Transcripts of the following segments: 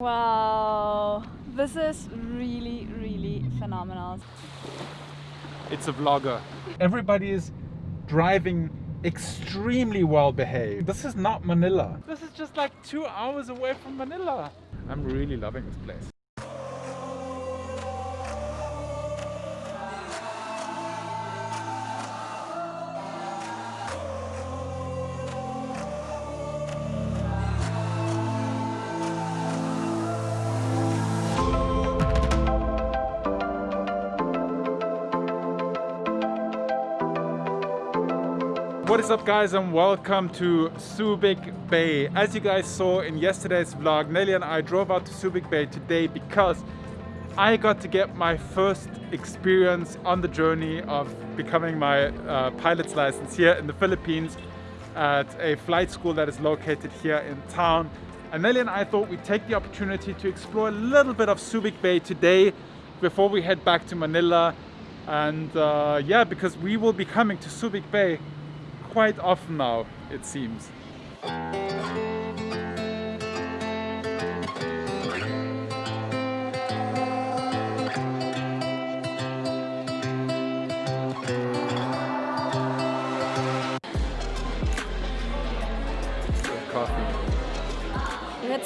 Wow, this is really, really phenomenal. It's a vlogger. Everybody is driving extremely well behaved. This is not Manila. This is just like two hours away from Manila. I'm really loving this place. What is up guys and welcome to Subic Bay. As you guys saw in yesterday's vlog, Nelly and I drove out to Subic Bay today because I got to get my first experience on the journey of becoming my uh, pilot's license here in the Philippines at a flight school that is located here in town. And Nelly and I thought we'd take the opportunity to explore a little bit of Subic Bay today before we head back to Manila. And uh, yeah, because we will be coming to Subic Bay quite often now, it seems.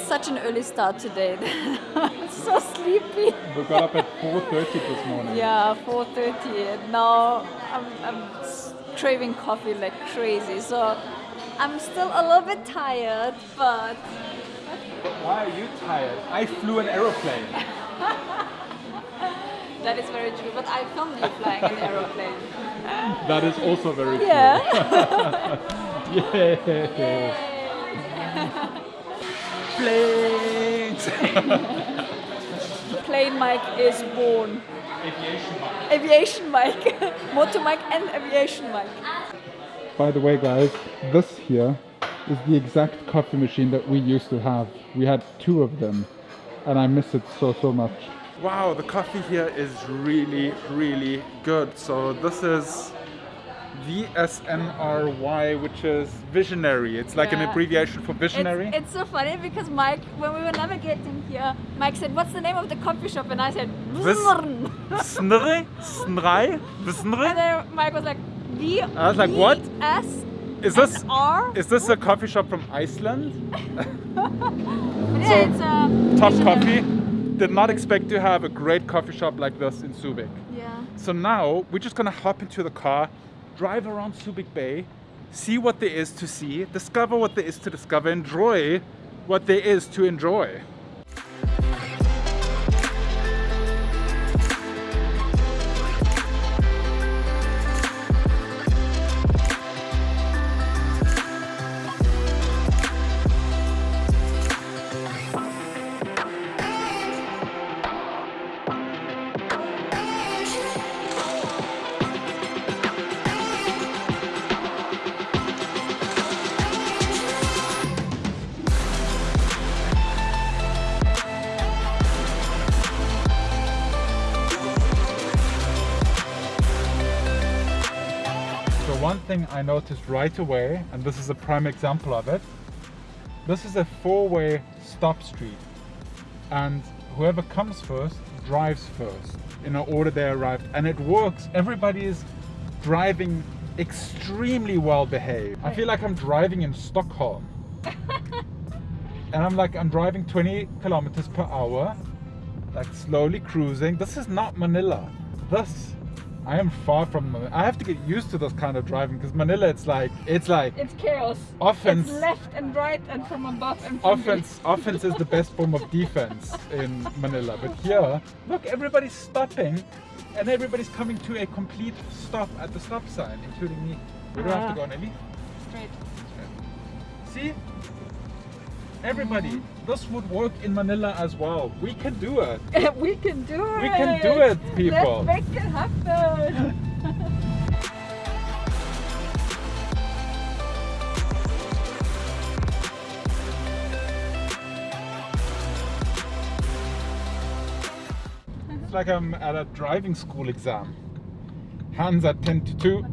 Such an early start today. so sleepy. We got up at 4.30 this morning. Yeah, 4.30. Now I'm, I'm craving coffee like crazy. So I'm still a little bit tired, but... Why are you tired? I flew an aeroplane. that is very true, but I filmed you flying an aeroplane. that is also very true. Yeah. yeah. Planes! Plane Mike is born. Aviation Mike. Aviation Mike. Motor Mike and Aviation Mike. By the way guys, this here is the exact coffee machine that we used to have. We had two of them and I miss it so so much. Wow, the coffee here is really really good. So this is VSNRY, which is visionary. It's like yeah. an abbreviation for visionary. It's, it's, so funny because Mike, when we were navigating here, Mike said, what's the name of the coffee shop? And I said. Snrri? Snrri? Snrri? And then Mike was like, V I was like, what? S is this R? Is this a coffee shop from Iceland? yeah, so, it's a top coffee. Did not expect to have a great coffee shop like this in Subic. Yeah. So now we're just gonna hop into the car, drive around Subic Bay, see what there is to see, discover what there is to discover, enjoy what there is to enjoy. I noticed right away, and this is a prime example of it, this is a four-way stop street. And whoever comes first drives first in order they arrived. And it works. Everybody is driving extremely well behaved. I feel like I'm driving in Stockholm. and I'm like, I'm driving 20 kilometers per hour, like slowly cruising. This is not Manila. This I am far from. I have to get used to this kind of driving because Manila, it's like it's like it's chaos. Offense, it's left and right and from above and from offense. offense is the best form of defense in Manila, but here, look, everybody's stopping, and everybody's coming to a complete stop at the stop sign, including me. We do I have to ah. go, Nelly? Straight. Straight. See, Everybody, this would work in Manila as well. We can do it. we can do it. We can do it, people. Let's make it happen. it's like I'm at a driving school exam. Hands at 10 to 2.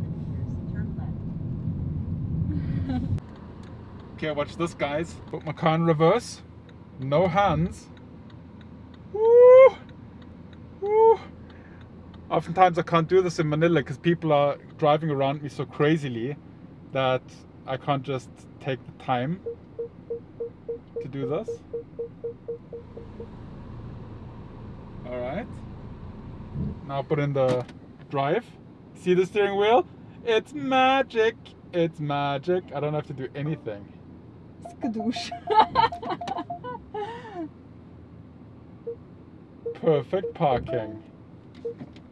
Okay, watch this guys. Put my car in reverse. No hands. Woo! Woo! Oftentimes I can't do this in Manila because people are driving around me so crazily that I can't just take the time to do this. Alright. Now put in the drive. See the steering wheel? It's magic! It's magic. I don't have to do anything. Skadoosh. Perfect parking.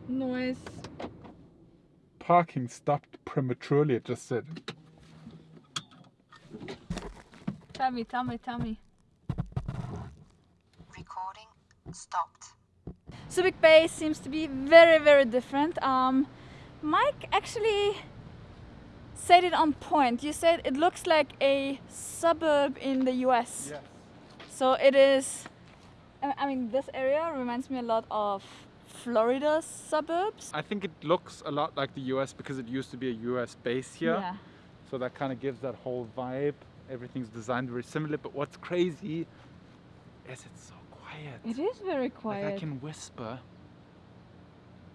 Nice. Parking stopped prematurely, it just said. Tell me, tell me, tell me. Recording stopped. Subic Bay seems to be very, very different. Um, Mike actually said it on point. You said it looks like a suburb in the US. Yes. So it is. I I mean, this area reminds me a lot of Florida's suburbs. I think it looks a lot like the US because it used to be a US base here. Yeah. So that kind of gives that whole vibe. Everything's designed very similar, but what's crazy is it's so quiet. It is very Like quiet. I can whisper.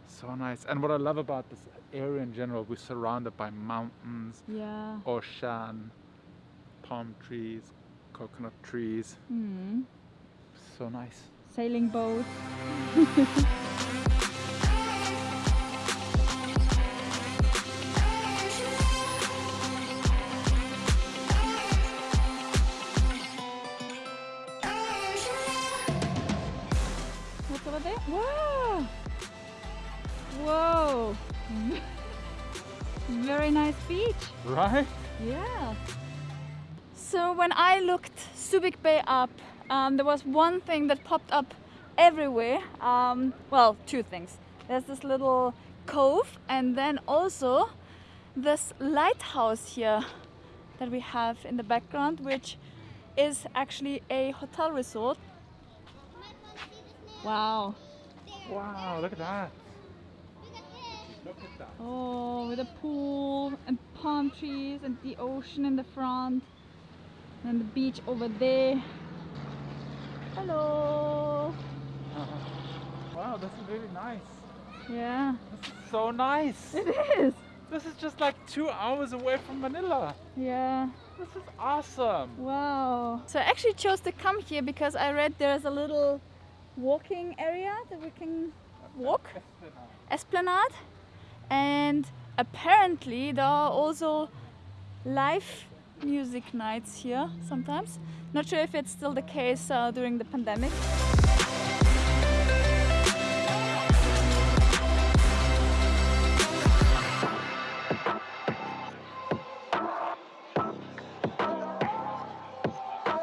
So nice. And what I love about this area in general, we're surrounded by mountains, Yeah. ocean, palm trees, coconut trees. Hmm. So nice. Sailing boat. Whoa! Very nice beach. Right? Yeah. So when I looked Subic Bay up, um, there was one thing that popped up everywhere. Um, well, two things. There's this little cove, and then also this lighthouse here that we have in the background, which is actually a hotel resort. Wow. Wow, look at that. Look at that. Oh, with a pool and palm trees and the ocean in the front. And the beach over there. Hello. Ah. Wow, this is really nice. Yeah, This is so nice. it is. This is just like two hours away from Manila. Yeah. This is awesome. Wow. So I actually chose to come here because I read there's a little walking area that we can walk. Esplanade. And apparently there are also live music nights here sometimes. Not sure if it's still the case uh, during the pandemic.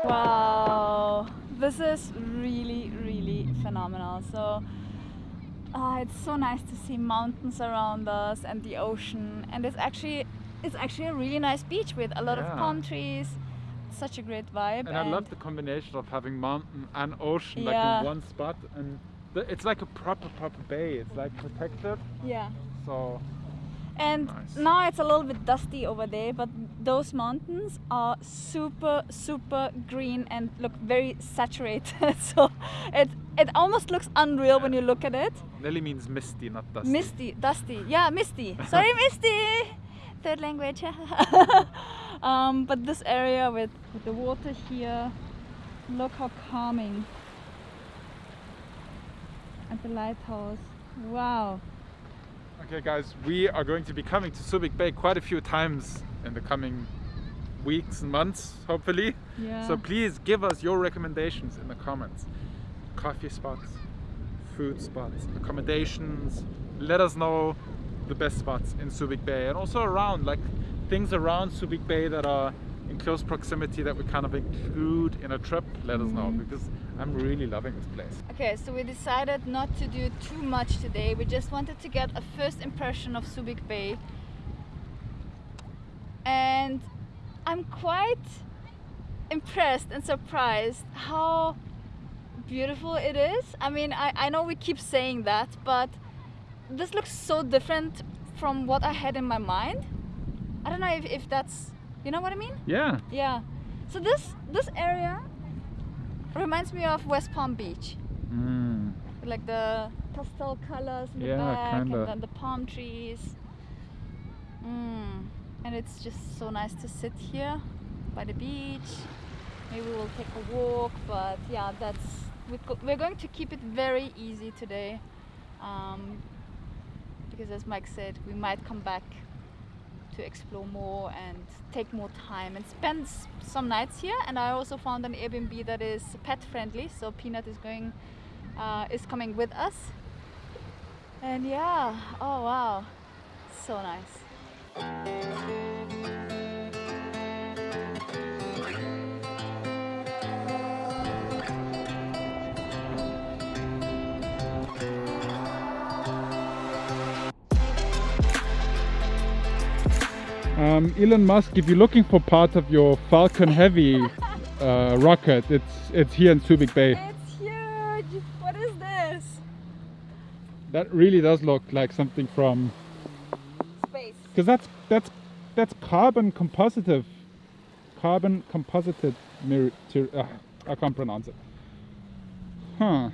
Wow, this is really, really phenomenal. So, uh, it's so nice to see mountains around us and the ocean, and it's actually it's actually a really nice beach with a lot Yeah. of palm trees. Such a great vibe. And I love the combination of having mountain and ocean like in one spot, and the, it's like a proper proper bay. It's like protected, yeah. so And Nice. now it's a little bit dusty over there, but those mountains are super, super green and look very saturated. so it it almost looks unreal when you look at it. Nelly means misty, not dusty. Misty, dusty, yeah, misty. Sorry, misty. Third language. um, but this area with, with the water here, look how calming. At the lighthouse. Wow. Okay, guys, we are going to be coming to Subic Bay quite a few times in the coming weeks and months, hopefully. Yeah. So please give us your recommendations in the comments. Coffee spots, food spots, accommodations. Let us know the best spots in Subic Bay and also around, like things around Subic Bay that are in close proximity that we kind of include in a trip. Let us know mm. because I'm really loving this place. Okay, so we decided not to do too much today. We just wanted to get a first impression of Subic Bay. And I'm quite impressed and surprised how beautiful it is. I mean, I, I know we keep saying that, but this looks so different from what I had in my mind. I don't know if, if that's, you know what I mean? Yeah, Yeah. So this this area reminds me of West Palm Beach. Mm. like the pastel colors in the Yeah, back kinda. and then the palm trees. Mm. And it's just so nice to sit here by the beach. Maybe we'll take a walk, but yeah, that's we're going to keep it very easy today, um, because as Mike said, we might come back to explore more and take more time and spend some nights here. And I also found an Airbnb that is pet friendly, so Peanut is going uh, is coming with us. And yeah, oh wow, so nice. Um, Elon Musk, if you're looking for part of your Falcon Heavy uh, rocket, it's it's here in Subic Bay. It's huge. What is this? That really does look like something from Space. because that's that's that's carbon compositive, carbon composited. Uh, I can't pronounce it. Huh.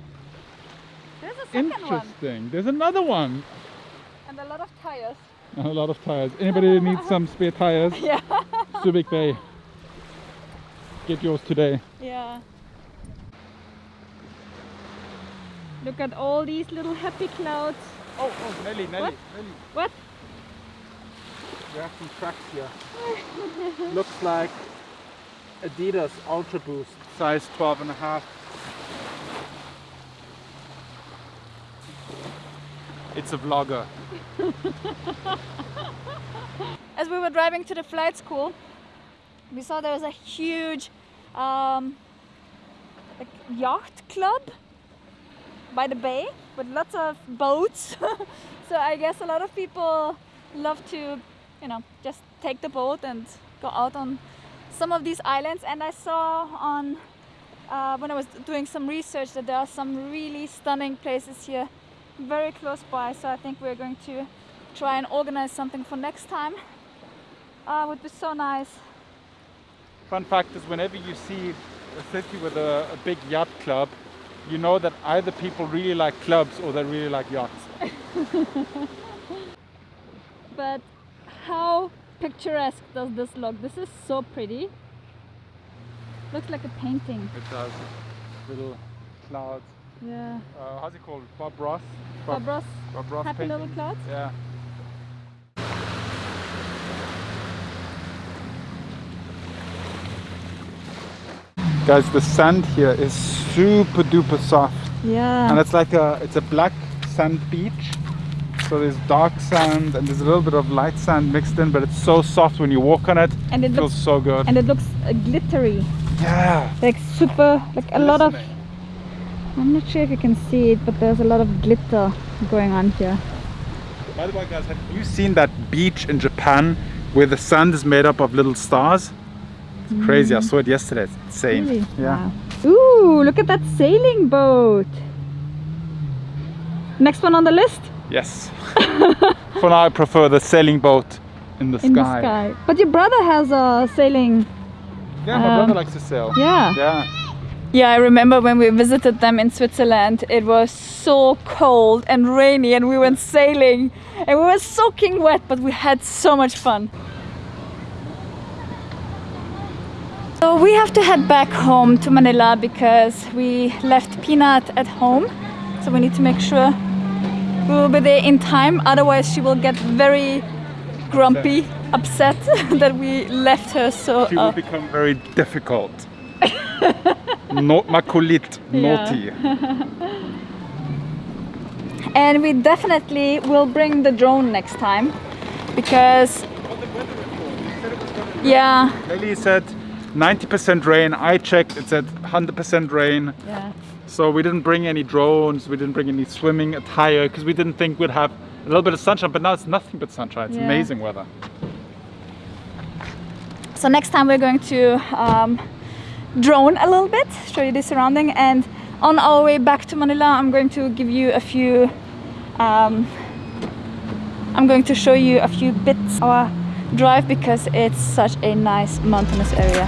There's a second one Interesting. There's another one. and a lot of tires. A lot of tires. Anybody need some spare tires? Yeah. Subic Bay. Get yours today. Yeah. Look at all these little happy clouds. Oh, oh, Nelly, Nelly, What? Nelly. What? We have some tracks here. Looks like Adidas Ultra Boost, size 12 and a half. It's a vlogger. As we were driving to the flight school, we saw there was a huge um, like yacht club by the bay with lots of boats. so I guess a lot of people love to, you know, just take the boat and go out on some of these islands. And I saw on uh, when I was doing some research that there are some really stunning places here very close by. So I think we're going to try and organize something for next time. Uh, would be so nice. Fun fact is whenever you see a city with a, a big yacht club, you know that either people really like clubs or they really like yachts. But how picturesque does this look? This is so pretty. Looks like a painting. It does. Little clouds. Yeah. Uh, how's it called? Bob Ross? Bob Ross, Bob Ross happy painting. little clouds. Yeah. Guys, the sand here is super duper soft. Yeah. And it's like a it's a black sand beach. So there's dark sand and there's a little bit of light sand mixed in, but it's so soft when you walk on it. And it feels looks so good. and it looks uh, glittery. yeah. Like super like a lot of Glistening. I'm not sure if you can see it, but there's a lot of glitter going on here. By the way, guys, have you seen that beach in Japan where the sand is made up of little stars? It's crazy. I saw it yesterday. It's insane. Really? Yeah. Wow. Ooh, look at that sailing boat. Next one on the list? Yes. For now, I prefer the sailing boat in the In sky. the sky. But your brother has a sailing. Yeah, my Um, brother likes to sail. Yeah. Yeah. Yeah, I remember when we visited them in Switzerland, it was so cold and rainy and we went sailing and we were soaking wet, but we had so much fun. So we have to head back home to Manila because we left Peanut at home. So we need to make sure we will be there in time, otherwise she will get very grumpy, upset that we left her so She will uh, become very difficult. Not makulit, naughty. And we definitely will bring the drone next time because yeah, Lily said 90% rain. I checked, it said 100% rain. yeah. So we didn't bring any drones, we didn't bring any swimming attire because we didn't think we'd have a little bit of sunshine, but now it's nothing but sunshine. It's Yeah. amazing weather. So next time we're going to um, drone a little bit, show you the surrounding and on our way back to Manila I'm going to give you a few um, I'm going to show you a few bits our drive because it's such a nice mountainous area.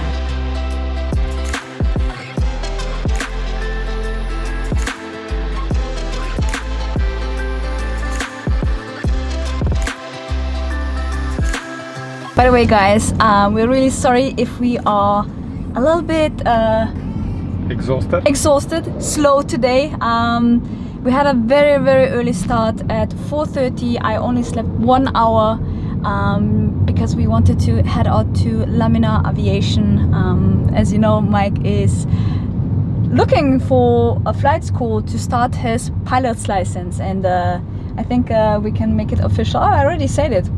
By the way guys, um, we're really sorry if we are a little bit uh, Exhausted? exhausted, slow today. Um, we had a very very early start at 4:30. I only slept one hour um, because we wanted to head out to Lamina Aviation. Um, as you know, Mike is looking for a flight school to start his pilot's license, and uh, I think uh, we can make it official. Oh, I already said it.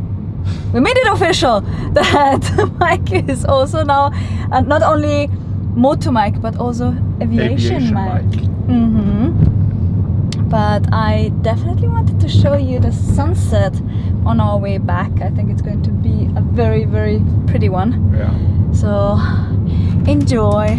We made it official that Mike is also now uh, not only motor Mike but also aviation, Aviation Mike. Mike. hmm But I definitely wanted to show you the sunset on our way back. I think it's going to be a very, very pretty one. Yeah. So enjoy.